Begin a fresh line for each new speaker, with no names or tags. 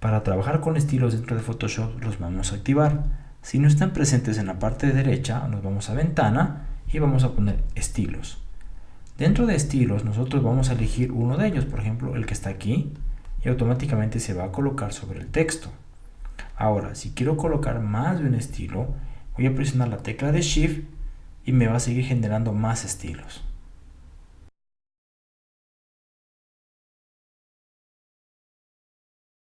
Para trabajar con estilos dentro de Photoshop los vamos a activar. Si no están presentes en la parte derecha, nos vamos a ventana y vamos a poner estilos. Dentro de estilos nosotros vamos a elegir uno de ellos, por ejemplo el que está aquí, y automáticamente se va a colocar sobre el texto. Ahora, si quiero colocar más de un estilo, voy a presionar la tecla de Shift y me va a seguir generando más estilos.